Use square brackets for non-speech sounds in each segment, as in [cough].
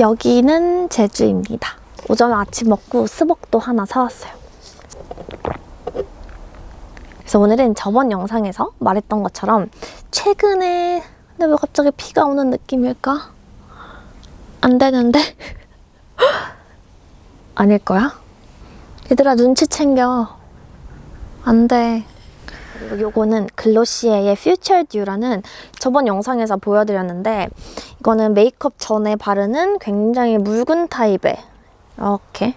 여기는 제주입니다. 오전에 아침 먹고 스벅도 하나 사왔어요. 그래서 오늘은 저번 영상에서 말했던 것처럼 최근에 근데 왜 갑자기 비가 오는 느낌일까? 안 되는데? [laughs] 아닐 거야? 얘들아 눈치 챙겨. 안 돼. 요거는 글로시에의 Future Dew라는 저번 영상에서 보여드렸는데 이거는 메이크업 전에 바르는 굉장히 묽은 타입의 이렇게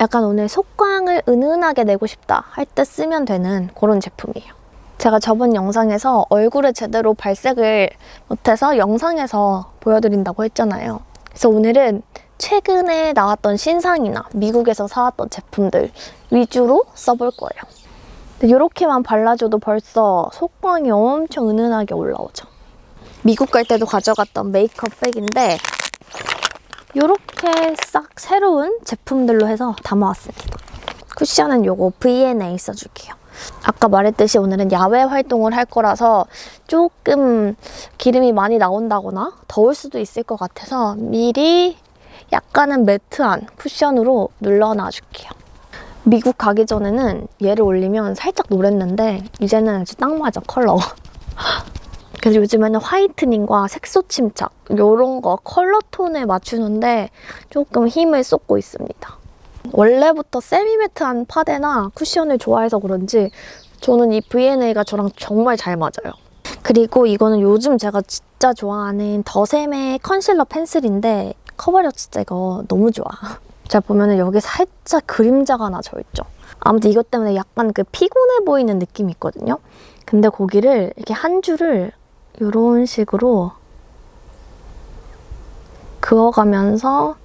약간 오늘 속광을 은은하게 내고 싶다 할 때 쓰면 되는 그런 제품이에요. 제가 저번 영상에서 얼굴에 제대로 발색을 못해서 영상에서 보여드린다고 했잖아요. 그래서 오늘은 최근에 나왔던 신상이나 미국에서 사왔던 제품들 위주로 써볼 거예요. 이렇게만 발라줘도 벌써 속광이 엄청 은은하게 올라오죠. 미국 갈 때도 가져갔던 메이크업 백인데 이렇게 싹 새로운 제품들로 해서 담아왔습니다. 쿠션은 요거 V&A 써줄게요. 아까 말했듯이 오늘은 야외 활동을 할 거라서 조금 기름이 많이 나온다거나 더울 수도 있을 것 같아서 미리 약간은 매트한 쿠션으로 눌러놔줄게요. 미국 가기 전에는 얘를 올리면 살짝 노랬는데 이제는 아주 딱 맞아 컬러가. [laughs] 그래서 요즘에는 화이트닝과 색소 침착 이런 거 컬러 톤에 맞추는데 조금 힘을 쏟고 있습니다. 원래부터 세미매트한 파데나 쿠션을 좋아해서 그런지 저는 이 V&A가 저랑 정말 잘 맞아요. 그리고 이거는 요즘 제가 진짜 좋아하는 더샘의 컨실러 펜슬인데 커버력 진짜 이거 너무 좋아. [laughs] 자 보면은 여기 살짝 그림자가 하나 져있죠. 아무튼 이것 때문에 약간 그 피곤해 보이는 느낌이 있거든요. 근데 거기를 이렇게 한 줄을 이런 식으로 그어가면서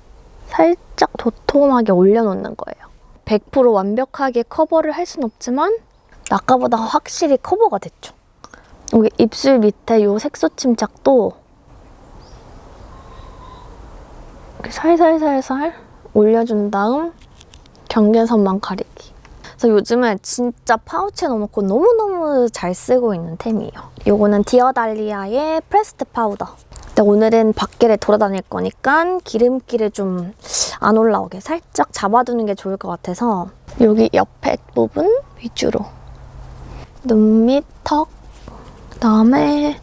살짝 도톰하게 올려놓는 거예요. 100% 완벽하게 커버를 할 순 없지만 아까보다 확실히 커버가 됐죠. 여기 입술 밑에 이 색소 침착도 이렇게 살살살살 올려준 다음 경계선만 가리기. 그래서 요즘에 진짜 파우치에 넣어놓고 너무너무 잘 쓰고 있는 템이에요. 이거는 디어달리아의 pressed 파우더. 근데 오늘은 밖에를 돌아다닐 거니까 기름기를 좀 안 올라오게 살짝 잡아두는 게 좋을 것 같아서 여기 옆에 부분 위주로 눈 밑, 턱, 그다음에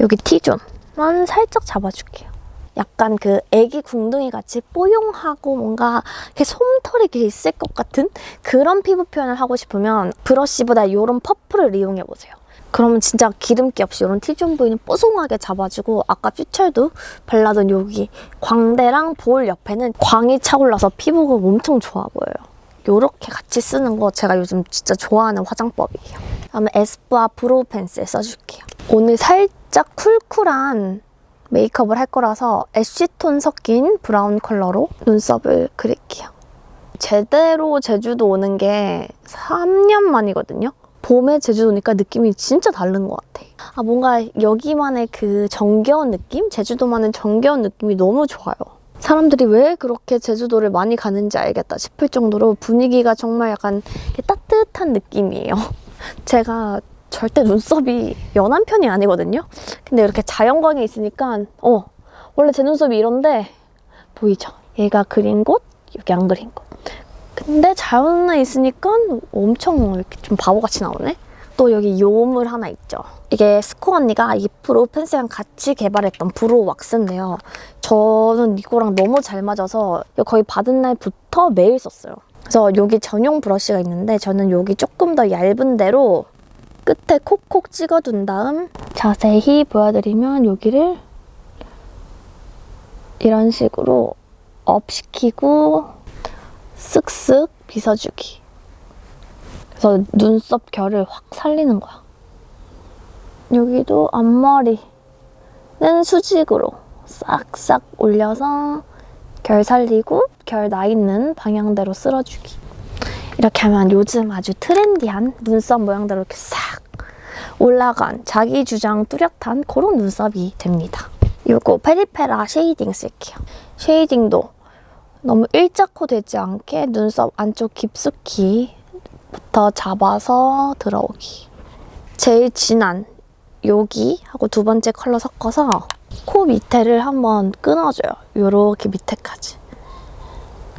여기 T존만 살짝 잡아줄게요. 약간 그 애기 궁둥이 같이 뽀용하고 뭔가 이렇게 솜털이 이렇게 있을 것 같은 그런 피부 표현을 하고 싶으면 브러쉬보다 이런 퍼플을 이용해보세요. 그러면 진짜 기름기 없이 이런 T존 부위는 뽀송하게 잡아주고 아까 퓨처도 발라둔 여기 광대랑 볼 옆에는 광이 차올라서 피부가 엄청 좋아 보여요. 이렇게 같이 쓰는 거 제가 요즘 진짜 좋아하는 화장법이에요. 다음에 에스쁘아 brow pencil 써줄게요. 오늘 살짝 쿨쿨한 메이크업을 할 거라서 ash톤 섞인 브라운 컬러로 눈썹을 그릴게요. 제대로 제주도 오는 게 3년 만이거든요. 봄에 제주도 오니까 느낌이 진짜 다른 것 같아. 아 뭔가 여기만의 그 정겨운 느낌? 제주도만의 정겨운 느낌이 너무 좋아요. 사람들이 왜 그렇게 제주도를 많이 가는지 알겠다 싶을 정도로 분위기가 정말 약간 따뜻한 느낌이에요. [laughs] 제가 절대 눈썹이 연한 편이 아니거든요. 근데 이렇게 자연광이 있으니까 어 원래 제 눈썹이 이런데 보이죠? 얘가 그린 곳, 여기 안 그린 곳. 근데 자연에 있으니까 엄청 이렇게 좀 바보같이 나오네? 또 여기 요물 하나 있죠. 이게 스코 언니가 이 brow pencil이랑 같이 개발했던 brow 왁스인데요. 저는 이거랑 너무 잘 맞아서 거의 받은 날부터 매일 썼어요. 그래서 여기 전용 브러쉬가 있는데 저는 여기 조금 더 얇은 데로 끝에 콕콕 찍어둔 다음 자세히 보여드리면 여기를 이런 식으로 업 시키고 쓱쓱 빗어주기. 그래서 눈썹 결을 확 살리는 거야. 여기도 앞머리는 수직으로 싹싹 올려서 결 살리고 결 나 있는 방향대로 쓸어주기. 이렇게 하면 요즘 아주 트렌디한 눈썹 모양대로 이렇게 싹 올라간 자기 주장 뚜렷한 그런 눈썹이 됩니다. 이거 페리페라 shading 쓸게요. shading도 너무 일자코 되지 않게 눈썹 안쪽 깊숙이부터 잡아서 들어오기. 제일 진한 여기 하고 두 번째 컬러 섞어서 코 밑에를 한번 끊어줘요. 요렇게 밑에까지.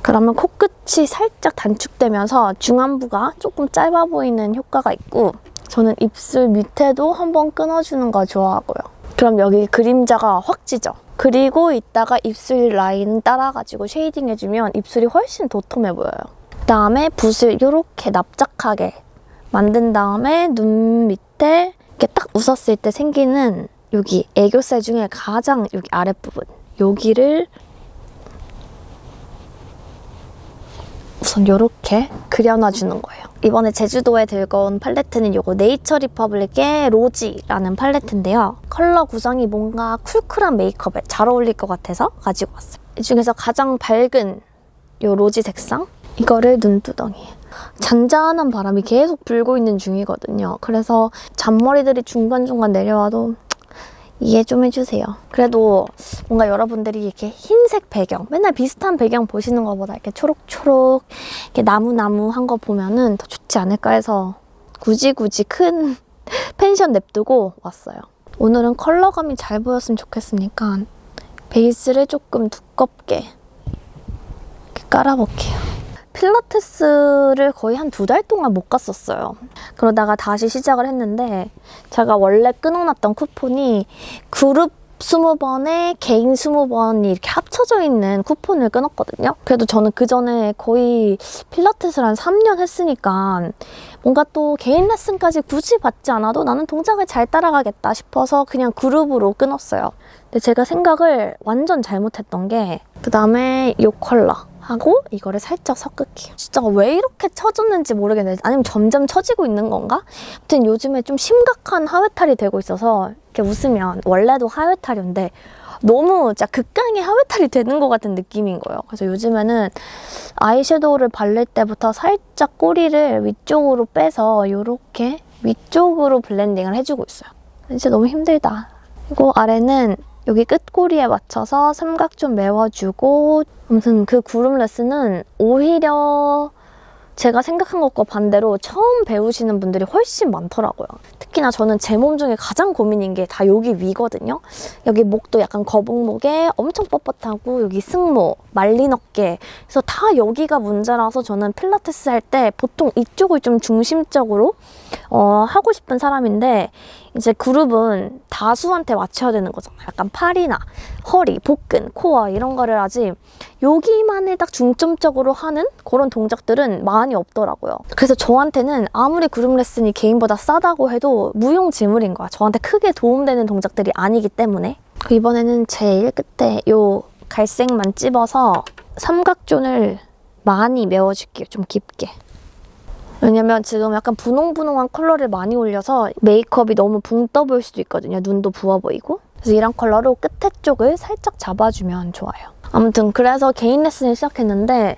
그러면 코끝이 살짝 단축되면서 중안부가 조금 짧아 보이는 효과가 있고 저는 입술 밑에도 한번 끊어주는 거 좋아하고요. 그럼 여기 그림자가 확 지죠? 그리고 이따가 입술 라인 따라가지고 shading 해주면 입술이 훨씬 도톰해 보여요. 그다음에 붓을 이렇게 납작하게 만든 다음에 눈 밑에 이렇게 딱 웃었을 때 생기는 여기 애교살 중에 가장 여기 아랫부분 여기를 우선 이렇게 그려놔주는 거예요. 이번에 제주도에 들고 온 팔레트는 이거 네이처 리퍼블릭의 rosy라는 팔레트인데요. 컬러 구성이 뭔가 쿨쿨한 메이크업에 잘 어울릴 것 같아서 가지고 왔어요. 이 중에서 가장 밝은 이 rosy 색상 이거를 눈두덩이에 잔잔한 바람이 계속 불고 있는 중이거든요. 그래서 잔머리들이 중간중간 내려와도 이해 좀 해주세요. 그래도 뭔가 여러분들이 이렇게 흰색 배경, 맨날 비슷한 배경 보시는 것보다 이렇게 초록초록, 이렇게 나무나무한 거 보면은 더 좋지 않을까 해서 굳이 굳이 큰 [laughs] 펜션 냅두고 왔어요. 오늘은 컬러감이 잘 보였으면 좋겠으니까 베이스를 조금 두껍게 깔아볼게요. 필라테스를 거의 한 두 달 동안 못 갔었어요. 그러다가 다시 시작을 했는데 제가 원래 끊어놨던 쿠폰이 그룹 20번에 개인 20번이 이렇게 합쳐져 있는 쿠폰을 끊었거든요. 그래도 저는 그 전에 거의 필라테스를 한 3년 했으니까 뭔가 또 개인 레슨까지 굳이 받지 않아도 나는 동작을 잘 따라가겠다 싶어서 그냥 그룹으로 끊었어요. 근데 제가 생각을 완전 잘못했던 게 그 다음에 이 컬러 하고 이거를 살짝 섞을게요. 진짜 왜 이렇게 처졌는지 모르겠는데 아니면 점점 처지고 있는 건가? 아무튼 요즘에 좀 심각한 하회탈이 되고 있어서 이렇게 웃으면 원래도 하회탈인데 너무 진짜 극강의 하회탈이 되는 것 같은 느낌인 거예요. 그래서 요즘에는 아이섀도우를 바를 때부터 살짝 꼬리를 위쪽으로 빼서 이렇게 위쪽으로 블렌딩을 해주고 있어요. 진짜 너무 힘들다. 그리고 아래는 여기 끝꼬리에 맞춰서 삼각 좀 메워주고 아무튼 그 구름 레슨은 오히려 제가 생각한 것과 반대로 처음 배우시는 분들이 훨씬 많더라고요. 특히나 저는 제 몸 중에 가장 고민인 게 다 여기 위거든요. 여기 목도 약간 거북목에 엄청 뻣뻣하고 여기 승모, 말린 어깨 그래서 다 여기가 문제라서 저는 필라테스 할 때 보통 이쪽을 좀 중심적으로 어, 하고 싶은 사람인데 이제 그룹은 다수한테 맞춰야 되는 거잖아요. 약간 팔이나 허리, 복근, 코어 이런 거를 아직 여기만을 딱 중점적으로 하는 그런 동작들은 많이 없더라고요. 그래서 저한테는 아무리 그룹 레슨이 개인보다 싸다고 해도 무용지물인 거야. 저한테 크게 도움되는 동작들이 아니기 때문에. 그 이번에는 제일 끝에 요 갈색만 찝어서 삼각존을 많이 메워줄게요. 좀 깊게. 왜냐면 지금 약간 분홍분홍한 컬러를 많이 올려서 메이크업이 너무 붕 떠 보일 수도 있거든요. 눈도 부어 보이고. 그래서 이런 컬러로 끝에 쪽을 살짝 잡아주면 좋아요. 아무튼 그래서 개인 레슨을 시작했는데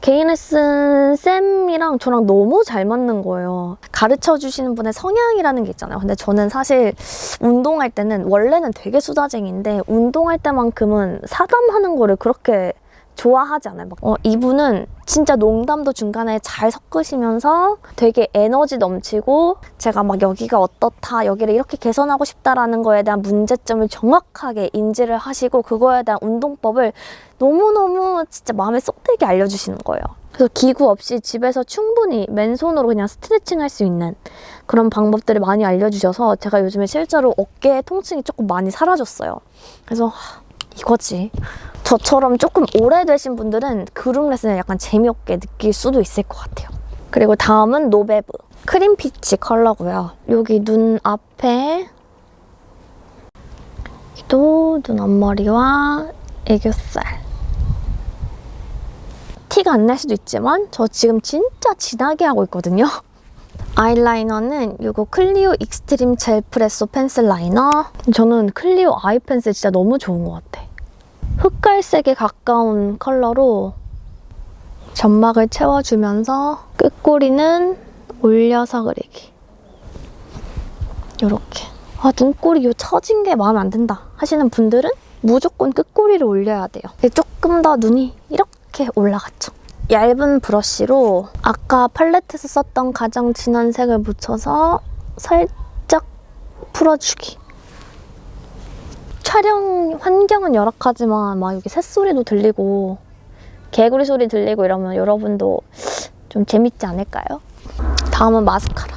개인 레슨 쌤이랑 저랑 너무 잘 맞는 거예요. 가르쳐 주시는 분의 성향이라는 게 있잖아요. 근데 저는 사실 운동할 때는 원래는 되게 수다쟁인데 운동할 때만큼은 사담하는 거를 그렇게 좋아하지 않아요. 막, 어, 이분은 진짜 농담도 중간에 잘 섞으시면서 되게 에너지 넘치고 제가 막 여기가 어떻다, 여기를 이렇게 개선하고 싶다라는 거에 대한 문제점을 정확하게 인지를 하시고 그거에 대한 운동법을 너무너무 진짜 마음에 쏙 들게 알려주시는 거예요. 그래서 기구 없이 집에서 충분히 맨손으로 그냥 스트레칭 할 수 있는 그런 방법들을 많이 알려주셔서 제가 요즘에 실제로 어깨 통증이 조금 많이 사라졌어요. 그래서 하, 이거지. 저처럼 조금 오래되신 분들은 그룹 레슨을 약간 재미없게 느낄 수도 있을 것 같아요. 그리고 다음은 노베브. cream peach 컬러고요. 여기 눈 앞에 또 눈 앞머리와 애교살. 티가 안 날 수도 있지만 저 지금 진짜 진하게 하고 있거든요. [laughs] 아이라이너는 이거 클리오 extreme gelpresso pencil liner. 저는 클리오 아이 펜슬 진짜 너무 좋은 것 같아. 흑갈색에 가까운 컬러로 점막을 채워주면서 끝꼬리는 올려서 그리기. 이렇게. 아 눈꼬리 요 처진 게 마음에 안 든다 하시는 분들은 무조건 끝꼬리를 올려야 돼요. 조금 더 눈이 이렇게 올라갔죠. 얇은 브러쉬로 아까 팔레트에서 썼던 가장 진한 색을 묻혀서 살짝 풀어주기. 촬영 환경은 열악하지만 막 여기 새소리도 들리고 개구리 소리 들리고 이러면 여러분도 좀 재밌지 않을까요? 다음은 마스카라.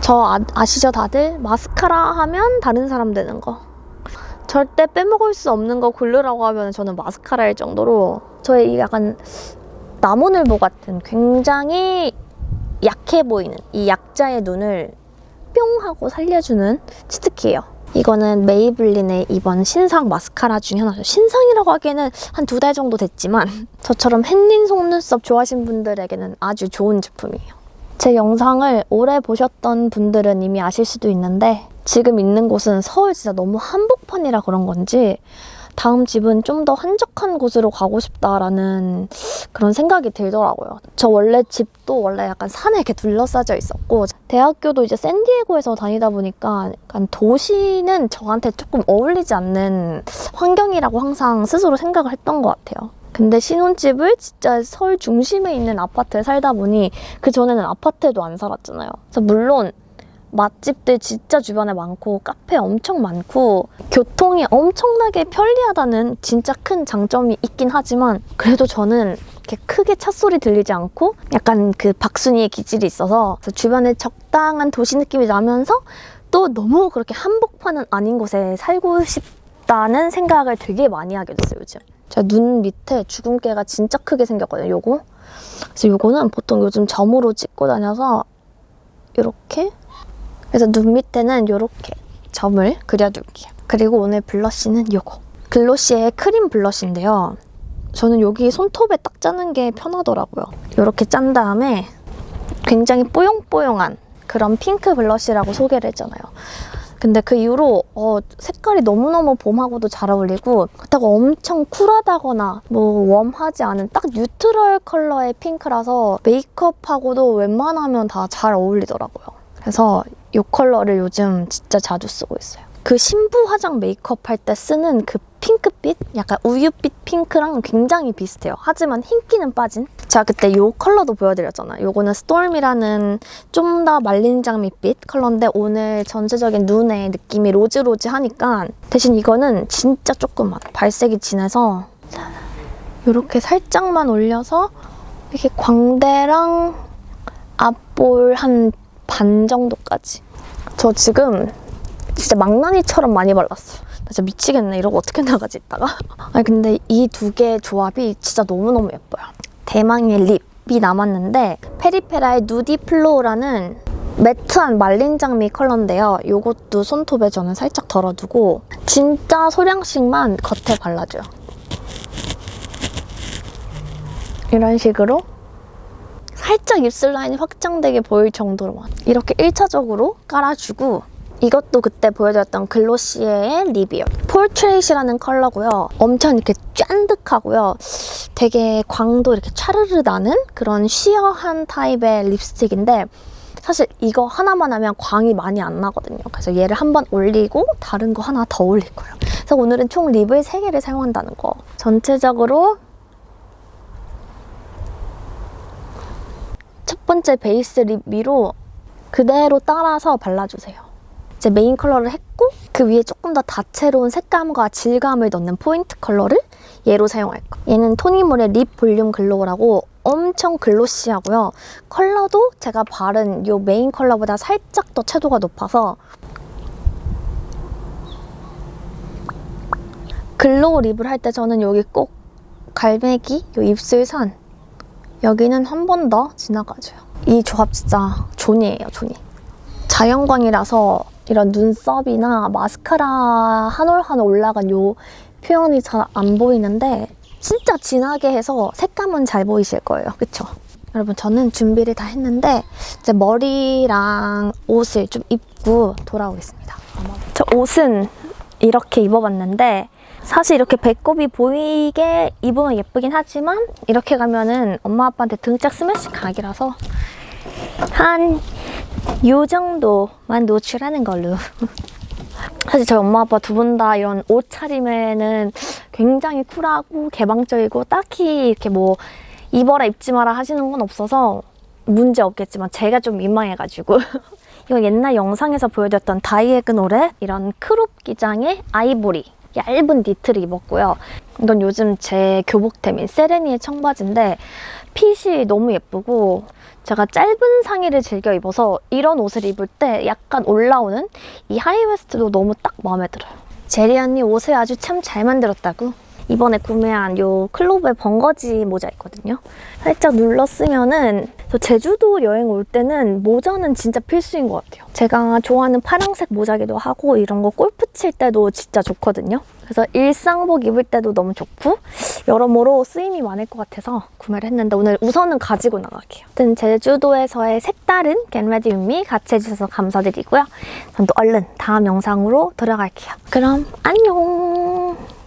저 아, 아시죠 다들? 마스카라 하면 다른 사람 되는 거. 절대 빼먹을 수 없는 거 고르라고 하면 저는 마스카라일 정도로 저의 이 약간 나무늘보 같은 굉장히 약해 보이는 이 약자의 눈을 뿅 하고 살려주는 치트키예요. 이거는 메이블린의 이번 신상 마스카라 중에 하나죠. 신상이라고 하기에는 한 두 달 정도 됐지만 [laughs] 저처럼 햇닌 속눈썹 좋아하시는 분들에게는 아주 좋은 제품이에요. 제 영상을 오래 보셨던 분들은 이미 아실 수도 있는데 지금 있는 곳은 서울 진짜 너무 한복판이라 그런 건지 다음 집은 좀 더 한적한 곳으로 가고 싶다라는 그런 생각이 들더라고요. 저 원래 집도 원래 약간 산에 이렇게 둘러싸져 있었고 대학교도 이제 샌디에고에서 다니다 보니까 약간 도시는 저한테 조금 어울리지 않는 환경이라고 항상 스스로 생각을 했던 것 같아요. 근데 신혼집을 진짜 서울 중심에 있는 아파트에 살다 보니 그 전에는 아파트에도 안 살았잖아요. 그래서 물론 맛집들 진짜 주변에 많고 카페 엄청 많고 교통이 엄청나게 편리하다는 진짜 큰 장점이 있긴 하지만 그래도 저는 이렇게 크게 찻소리 들리지 않고 약간 그 박순이의 기질이 있어서 주변에 적당한 도시 느낌이 나면서 또 너무 그렇게 한복판은 아닌 곳에 살고 싶다는 생각을 되게 많이 하게 됐어요 요즘. 제가 눈 밑에 주근깨가 진짜 크게 생겼거든요 요거. 그래서 요거는 보통 요즘 점으로 찍고 다녀서 이렇게 그래서 눈 밑에는 이렇게 점을 그려둘게요. 그리고 오늘 blush는 이거. 글로시에 크림 blush인데요. 저는 여기 손톱에 딱 짜는 게 편하더라고요. 이렇게 짠 다음에 굉장히 뽀용뽀용한 그런 핑크 blush라고 소개를 했잖아요. 근데 그 이후로 어, 색깔이 너무너무 봄하고도 잘 어울리고 그렇다고 엄청 쿨하다거나 뭐 warm하지 않은 딱 neutral 컬러의 핑크라서 메이크업하고도 웬만하면 다 잘 어울리더라고요. 그래서 이 컬러를 요즘 진짜 자주 쓰고 있어요. 그 신부 화장 메이크업 할 때 쓰는 그 핑크빛? 약간 우유빛 핑크랑 굉장히 비슷해요. 하지만 흰기는 빠진? 제가 그때 이 컬러도 보여드렸잖아요. 요거는 storm이라는 좀 더 말린 장미빛 컬러인데 오늘 전체적인 눈의 느낌이 rose rose 하니까 대신 이거는 진짜 조금만 발색이 진해서 이렇게 살짝만 올려서 이렇게 광대랑 앞볼 한 반 정도까지 저 지금 진짜 망나니처럼 많이 발랐어요. 나 진짜 미치겠네. 이러고 어떻게 나가지 이따가? [laughs] 아니 근데 이 두 개의 조합이 진짜 너무너무 예뻐요. 대망의 lip이 남았는데 페리페라의 nudy flow라는 매트한 말린 장미 컬러인데요. 이것도 손톱에 저는 살짝 덜어두고 진짜 소량씩만 겉에 발라줘요. 이런 식으로 살짝 입술 라인이 확장되게 보일 정도로만 이렇게 1차적으로 깔아주고 이것도 그때 보여드렸던 글로시에의 립이에요. 폴트레이시라는 컬러고요. 엄청 이렇게 짠득하고요. 되게 광도 이렇게 차르르 나는 그런 쉬어한 타입의 립스틱인데 사실 이거 하나만 하면 광이 많이 안 나거든요. 그래서 얘를 한 번 올리고 다른 거 하나 더 올릴 거예요. 그래서 오늘은 총 립을 3개를 사용한다는 거. 전체적으로 번째 베이스 lip 위로 그대로 따라서 발라주세요. 이제 메인 컬러를 했고 그 위에 조금 더 다채로운 색감과 질감을 넣는 포인트 컬러를 얘로 사용할 거예요. 얘는 토니모리 lip volume glow라고 엄청 glossy하고요. 컬러도 제가 바른 이 메인 컬러보다 살짝 더 채도가 높아서 glow lip을 할 때 저는 여기 꼭 갈매기, 이 입술선 여기는 한 번 더 지나가줘요. 이 조합 진짜 존예예요, 존예. 자연광이라서 이런 눈썹이나 마스카라 한 올 한 올 올라간 요 표현이 잘 안 보이는데 진짜 진하게 해서 색감은 잘 보이실 거예요. 그쵸? 여러분 저는 준비를 다 했는데 이제 머리랑 옷을 좀 입고 돌아오겠습니다. 저 옷은 이렇게 입어봤는데 사실 이렇게 배꼽이 보이게 입으면 예쁘긴 하지만 이렇게 가면은 엄마 아빠한테 등짝 스매시 각이라서 한 요 정도만 노출하는 걸로. [laughs] 사실 저희 엄마 아빠 두 분 다 이런 옷 차림에는 굉장히 쿨하고 개방적이고 딱히 이렇게 뭐 입어라 입지 마라 하시는 건 없어서 문제 없겠지만 제가 좀 민망해가지고. [laughs] 이건 옛날 영상에서 보여줬던 다이애그널의 이런 crop 기장의 아이보리 얇은 니트를 입었고요. 이건 요즘 제 교복템인 세레니의 청바지인데 핏이 너무 예쁘고 제가 짧은 상의를 즐겨 입어서 이런 옷을 입을 때 약간 올라오는 이 high waist도 너무 딱 마음에 들어요. 제리 언니 옷을 아주 참 잘 만들었다고. 이번에 구매한 요 클로브의 벙거지 모자 있거든요. 살짝 눌러 쓰면은 저 제주도 여행 올 때는 모자는 진짜 필수인 것 같아요. 제가 좋아하는 파랑색 모자기도 하고 이런 거 골프 칠 때도 진짜 좋거든요. 그래서 일상복 입을 때도 너무 좋고 여러모로 쓰임이 많을 것 같아서 구매를 했는데 오늘 우선은 가지고 나갈게요. 아무튼 제주도에서의 색다른 get ready with me 같이 해주셔서 감사드리고요. 전 또 얼른 다음 영상으로 돌아갈게요. 그럼 안녕!